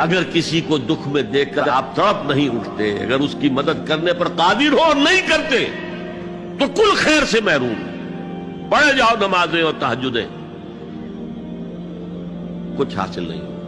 اگر کسی کو دکھ میں دیکھ کر آپ تڑپ نہیں اٹھتے، اگر اس کی مدد کرنے پر قادر ہو اور نہیں کرتے، تو کل خیر سے محروم پڑھے جاؤ نمازیں اور تحجدیں کچھ حاصل نہیں ہو۔